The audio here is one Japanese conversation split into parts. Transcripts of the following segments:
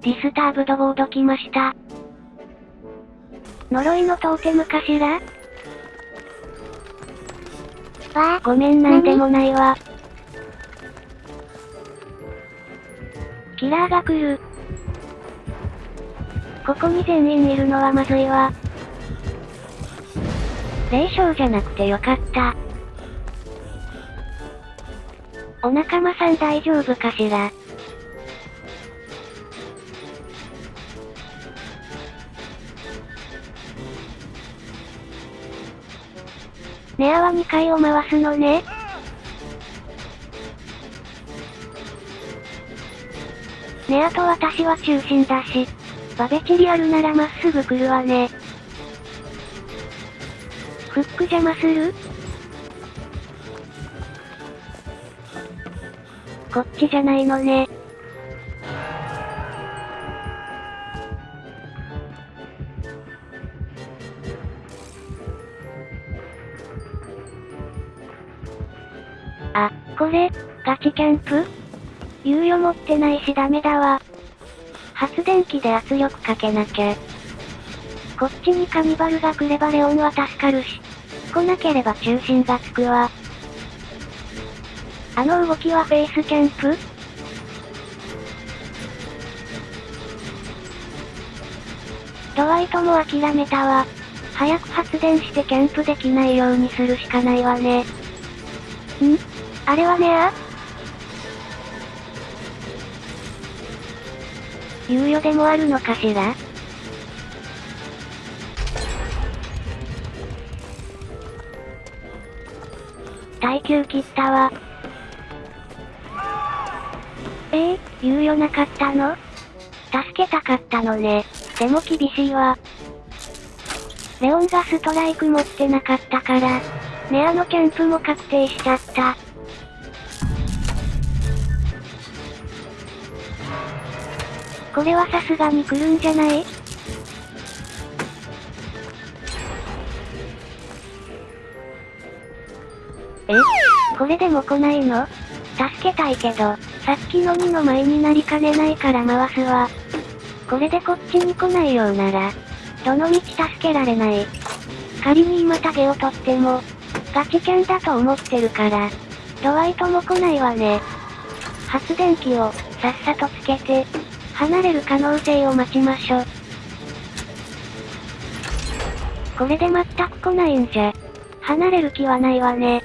ディスターブドボード来ました。呪いのトーテムかしら？わあ、ごめんなんでもないわ。キラーが来る。ここに全員いるのはまずいわ。霊障じゃなくてよかった。お仲間さん大丈夫かしら？ネアは2回を回すのね。ネアと私は中心だし、バベチリあるならまっすぐ来るわね。フック邪魔する？こっちじゃないのね。あ、これ、ガチキャンプ？猶予持ってないしダメだわ。発電機で圧力かけなきゃ。こっちにカニバルが来ればレオンは助かるし。来なければ中心がつくわ。あの動きはフェイスキャンプ？ドワイトも諦めたわ。早く発電してキャンプできないようにするしかないわね。ん？あれはねあ猶予でもあるのかしら？耐久切ったわ。え？えー、猶予なかったの？助けたかったのね。でも厳しいわ。レオンがストライク持ってなかったから、ネアのキャンプも確定しちゃった。これはさすがに来るんじゃない？え？これでも来ないの？助けたいけど、さっきの2の前になりかねないから回すわ。これでこっちに来ないようなら、どの道助けられない。仮に今タゲを取っても、ガチキャンだと思ってるから、ドワイトも来ないわね。発電機を、さっさとつけて、離れる可能性を待ちましょ。これで全く来ないんじゃ、離れる気はないわね。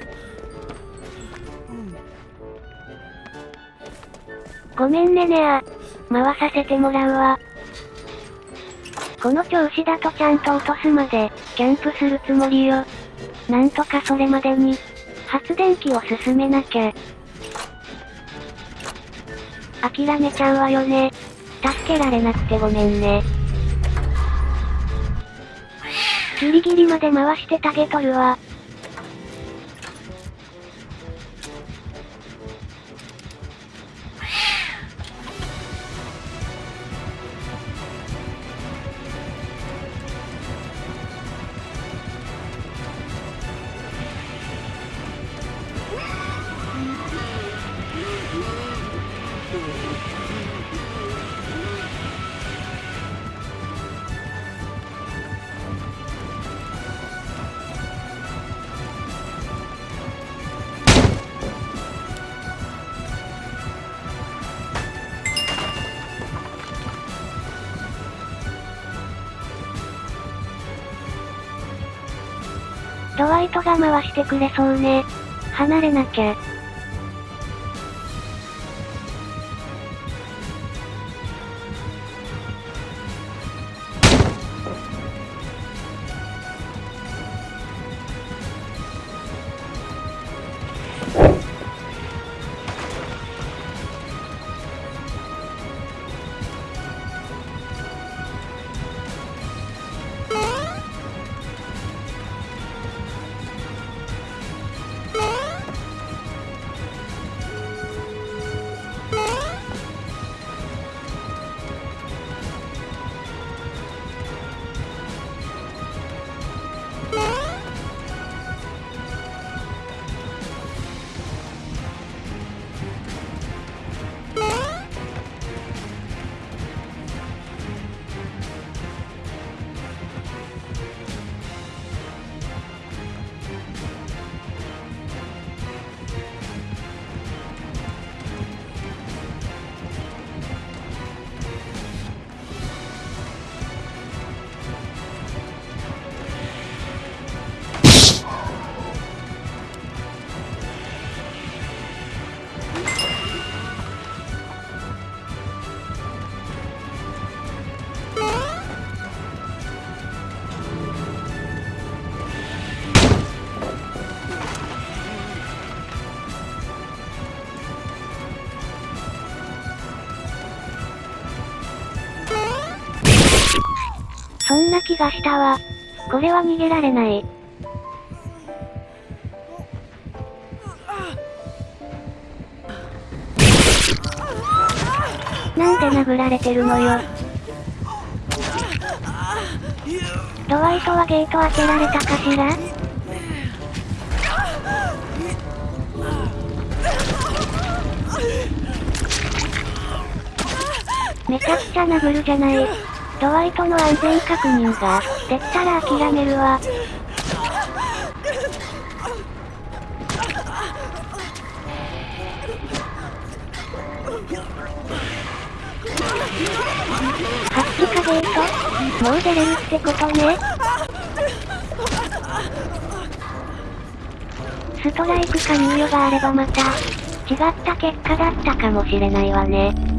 ごめんねネア。回させてもらうわ。この調子だとちゃんと落とすまで、キャンプするつもりよ。なんとかそれまでに、発電機を進めなきゃ。諦めちゃうわよね。助けられなくてごめんね。ギリギリまで回してタゲ取るわ。ドワイトが回してくれそうね。離れなきゃ。そんな気がしたわ。これは逃げられない。なんで殴られてるのよ。ドワイトはゲート開けられたかしら？めちゃくちゃ殴るじゃない。ドワイトの安全確認が、できたら諦めるわ。ハッチかゲート？もう出れるってことね。ストライクか猶予があればまた、違った結果だったかもしれないわね。